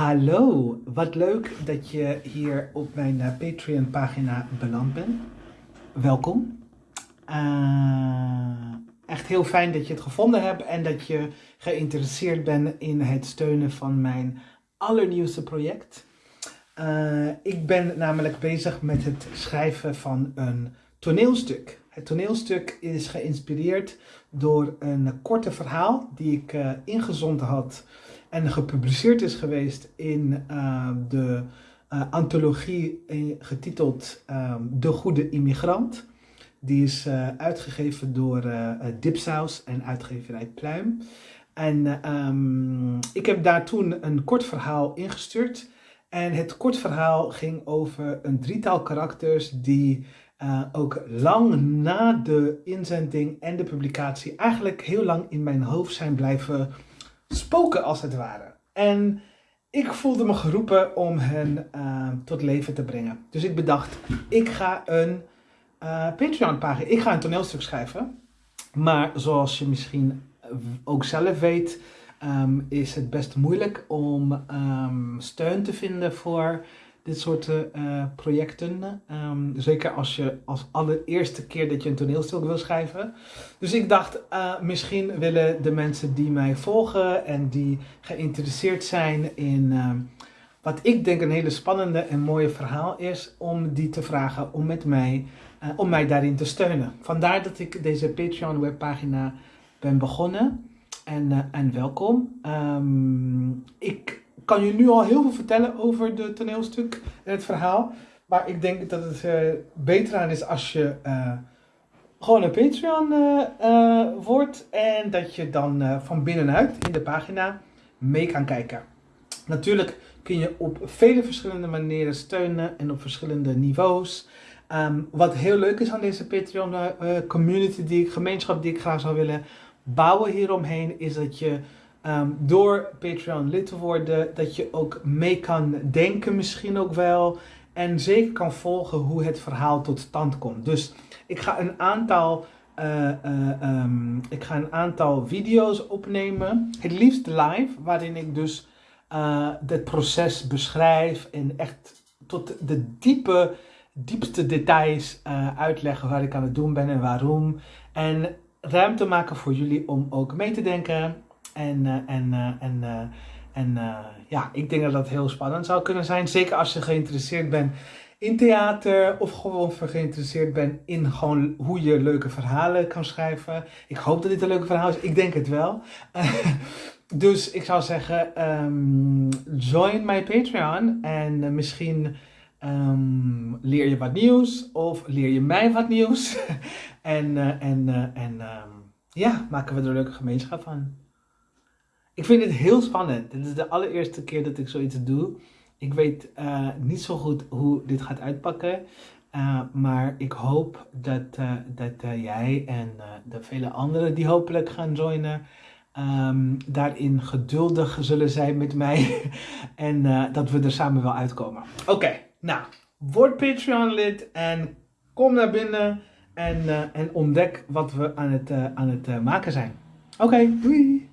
Hallo, wat leuk dat je hier op mijn eh, Patreon pagina beland bent. Welkom. Uh, echt heel fijn dat je het gevonden hebt en dat je geïnteresseerd bent in het steunen van mijn allernieuwste project. Uh, ik ben namelijk bezig met het schrijven van een toneelstuk. Het toneelstuk is geïnspireerd door een korte verhaal die ik uh, ingezonden had en gepubliceerd is geweest in uh, de uh, antologie getiteld um, De Goede Immigrant. Die is uh, uitgegeven door Dipsaus en uitgeverij Pluim. En um, ik heb daar toen een kort verhaal ingestuurd. En het kort verhaal ging over een drietal karakters die ook lang na de inzending en de publicatie eigenlijk heel lang in mijn hoofd zijn blijven spoken als het ware. En ik voelde me geroepen om hen uh, tot leven te brengen. Dus ik bedacht, ik ga een uh, Patreon pagina, ik ga een toneelstuk schrijven. Maar zoals je misschien ook zelf weet, um, is het best moeilijk om um, steun te vinden voor dit soort uh, projecten. Um, zeker als je als allereerste keer dat je een toneelstuk wil schrijven. Dus ik dacht, uh, misschien willen de mensen die mij volgen en die geïnteresseerd zijn in uh, wat ik denk een hele spannende en mooie verhaal is, om die te vragen om met mij, om mij daarin te steunen. Vandaar dat ik deze Patreon webpagina ben begonnen. En, en welkom. Um, ik kan je nu al heel veel vertellen over het toneelstuk en het verhaal. Maar ik denk dat het uh, beter aan is als je uh, gewoon een Patreon uh, wordt. En dat je dan van binnenuit in de pagina mee kan kijken. Natuurlijk kun je op vele verschillende manieren steunen en op verschillende niveaus. Um, wat heel leuk is aan deze Patreon community, die gemeenschap die ik graag zou willen bouwen hieromheen, is dat je Um, door Patreon lid te worden, dat je ook mee kan denken misschien ook wel. En zeker kan volgen hoe het verhaal tot stand komt. Dus ik ga een aantal, uh, uh, um, ik ga een aantal video's opnemen. Het liefst live, waarin ik dus het proces beschrijf. En echt tot de diepe, diepste details uitleggen waar ik aan het doen ben en waarom. En ruimte maken voor jullie om ook mee te denken en, uh, en, uh, en, uh, en ja, ik denk dat dat heel spannend zou kunnen zijn. Zeker als je geïnteresseerd bent in theater of gewoon geïnteresseerd bent in gewoon hoe je leuke verhalen kan schrijven. Ik hoop dat dit een leuke verhaal is. Ik denk het wel. dus ik zou zeggen, um, join my Patreon en misschien um, leer je wat nieuws of leer je mij wat nieuws. en en, en um, ja, maken we er een leuke gemeenschap van. Ik vind het heel spannend. Dit is de allereerste keer dat ik zoiets doe. Ik weet uh, niet zo goed hoe dit gaat uitpakken. Uh, maar ik hoop dat, uh, dat jij en de vele anderen die hopelijk gaan joinen, um, daarin geduldig zullen zijn met mij. en dat we er samen wel uitkomen. Oké, nou, word Patreon lid en kom naar binnen en, en ontdek wat we aan het, aan het maken zijn. Oké, doei!